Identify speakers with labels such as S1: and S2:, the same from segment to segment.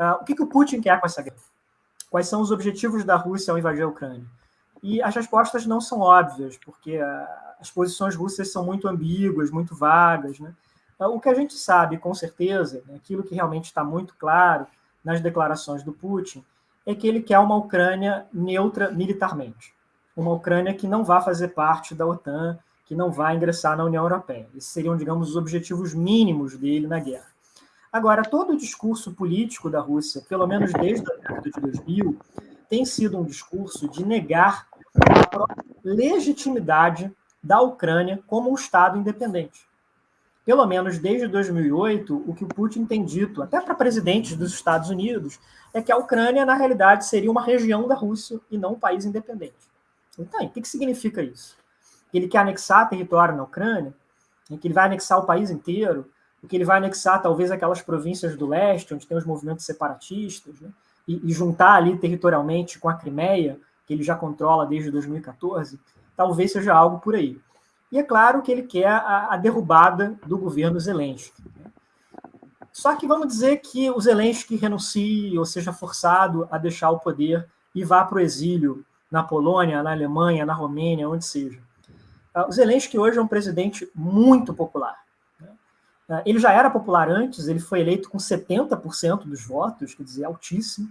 S1: Uh, o que, que o Putin quer com essa guerra? Quais são os objetivos da Rússia ao invadir a Ucrânia? E as respostas não são óbvias, porque uh, as posições russas são muito ambíguas, muito vagas. Né? Uh, o que a gente sabe, com certeza, né, aquilo que realmente está muito claro nas declarações do Putin, é que ele quer uma Ucrânia neutra militarmente. Uma Ucrânia que não vá fazer parte da OTAN, que não vai ingressar na União Europeia. Esses seriam, digamos, os objetivos mínimos dele na guerra. Agora, todo o discurso político da Rússia, pelo menos desde a década de 2000, tem sido um discurso de negar a legitimidade da Ucrânia como um Estado independente. Pelo menos desde 2008, o que o Putin tem dito, até para presidentes dos Estados Unidos, é que a Ucrânia, na realidade, seria uma região da Rússia e não um país independente. Então, o que significa isso? Que ele quer anexar território na Ucrânia? Que ele vai anexar o país inteiro? Porque ele vai anexar talvez aquelas províncias do leste, onde tem os movimentos separatistas, né? e, e, juntar ali territorialmente com a Crimeia, que ele já controla desde 2014, talvez seja algo por aí. E é claro que ele quer a, a derrubada do governo Zelensky. Né? Só que vamos dizer que o Zelensky renuncie ou seja forçado a deixar o poder e vá para o exílio na Polônia, na Alemanha, na Romênia, onde seja. Ah, o Zelensky hoje é um presidente muito popular. Ah, ele já era popular antes, ele foi eleito com 70% dos votos, quer dizer, altíssimo.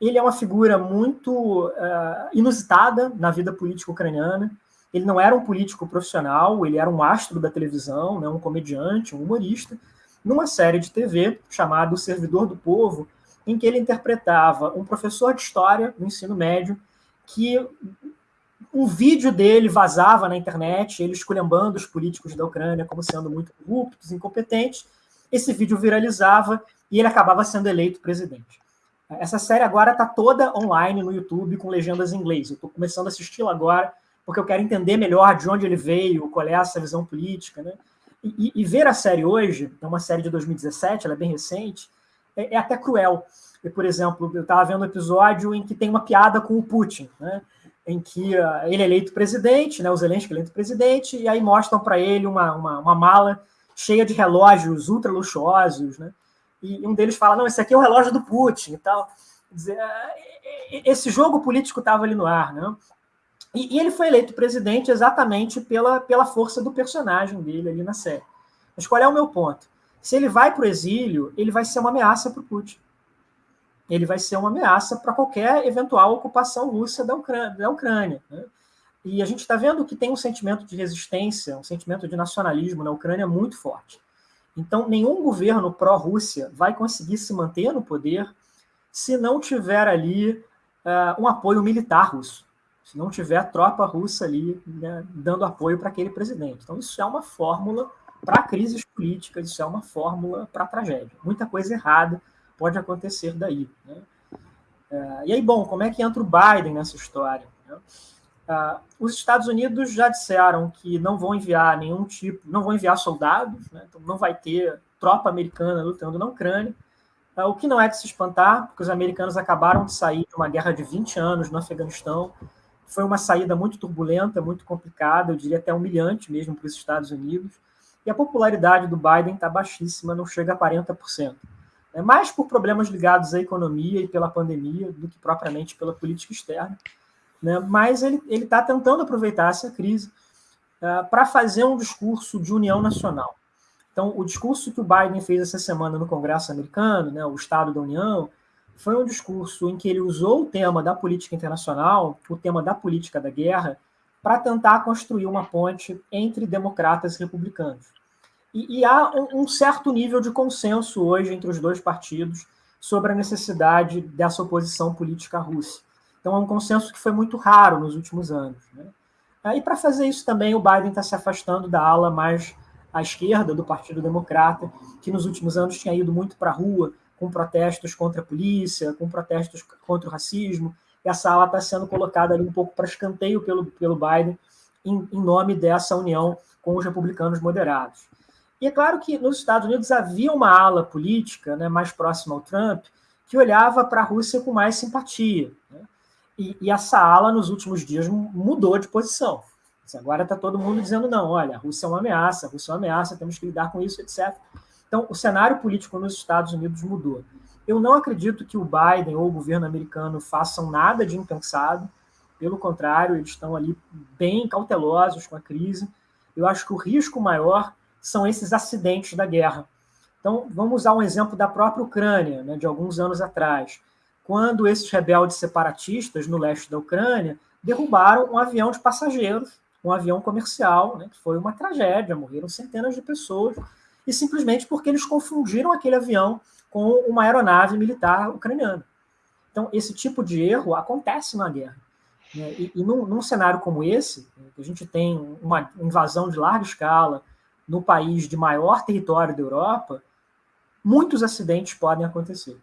S1: Ele é uma figura muito uh, inusitada na vida política ucraniana. Ele não era um político profissional, ele era um astro da televisão, né, um comediante, um humorista, numa série de TV chamada O Servidor do Povo, em que ele interpretava um professor de história no ensino médio que um vídeo dele vazava na internet, ele esculhambando os políticos da Ucrânia como sendo muito corruptos, incompetentes. Esse vídeo viralizava e ele acabava sendo eleito presidente. Essa série agora está toda online no YouTube com legendas em inglês. Eu estou começando a assisti-la agora porque eu quero entender melhor de onde ele veio, qual é essa visão política. Né? E, e, ver a série hoje, é uma série de 2017, ela é bem recente, é, é até cruel. E, por exemplo, eu estava vendo um episódio em que tem uma piada com o Putin. Né? Em que uh, ele é eleito presidente, né, o Zelensky é eleito presidente, e aí mostram para ele uma, uma, uma, mala cheia de relógios ultra luxuosos, né, e um deles fala, não, esse aqui é o relógio do Putin e tal. Dizer, esse jogo político estava ali no ar, né? E, e, ele foi eleito presidente exatamente pela, pela força do personagem dele ali na série. Mas qual é o meu ponto? Se ele vai para o exílio, ele vai ser uma ameaça para o Putin ele vai ser uma ameaça para qualquer eventual ocupação russa da Ucrânia. Da Ucrânia né? E a gente está vendo que tem um sentimento de resistência, um sentimento de nacionalismo na Ucrânia muito forte. Então, nenhum governo pró-Rússia vai conseguir se manter no poder se não tiver ali uh, um apoio militar russo, se não tiver tropa russa ali né, dando apoio para aquele presidente. Então, isso é uma fórmula para crises políticas, isso é uma fórmula para tragédia. Muita coisa errada pode acontecer daí. Né? É, e aí, bom, como é que entra o Biden nessa história? Né? Uh, os Estados Unidos já disseram que não vão enviar nenhum tipo, não vão enviar soldados, né? então não vai ter tropa americana lutando na Ucrânia, uh, o que não é de se espantar, porque os americanos acabaram de sair de uma guerra de 20 anos no Afeganistão, foi uma saída muito turbulenta, muito complicada, eu diria até humilhante mesmo para os Estados Unidos, e a popularidade do Biden está baixíssima, não chega a 40% é mais por problemas ligados à economia e pela pandemia do que propriamente pela política externa. Né? Mas ele está tentando aproveitar essa crise uh, para fazer um discurso de união nacional. Então, o discurso que o Biden fez essa semana no Congresso americano, né, o Estado da União, foi um discurso em que ele usou o tema da política internacional, o tema da política da guerra, para tentar construir uma ponte entre democratas e republicanos. E, e há um, um, certo nível de consenso hoje entre os dois partidos sobre a necessidade dessa oposição política à Rússia. Então, é um consenso que foi muito raro nos últimos anos. Né? E para fazer isso também, o Biden está se afastando da ala mais à esquerda do Partido Democrata, que nos últimos anos tinha ido muito para a rua com protestos contra a polícia, com protestos contra o racismo. E essa ala está sendo colocada ali um pouco para escanteio pelo, pelo Biden, em, em nome dessa união com os republicanos moderados. E é claro que nos Estados Unidos havia uma ala política né, mais próxima ao Trump que olhava para a Rússia com mais simpatia. Né? E, e, essa ala, nos últimos dias, mudou de posição. Agora está todo mundo dizendo: não, olha, a Rússia é uma ameaça, a Rússia é uma ameaça, temos que lidar com isso, etc. Então, o cenário político nos Estados Unidos mudou. Eu não acredito que o Biden ou o governo americano façam nada de impensado. Pelo contrário, eles estão ali bem cautelosos com a crise. Eu acho que o risco maior são esses acidentes da guerra. Então, vamos usar um exemplo da própria Ucrânia, né, de alguns anos atrás, quando esses rebeldes separatistas no leste da Ucrânia derrubaram um avião de passageiros, um avião comercial, né, que foi uma tragédia, morreram centenas de pessoas, e simplesmente porque eles confundiram aquele avião com uma aeronave militar ucraniana. Então, esse tipo de erro acontece na guerra. Né? E, e num, num, cenário como esse, que a gente tem uma invasão de larga escala no país de maior território da Europa, muitos acidentes podem acontecer.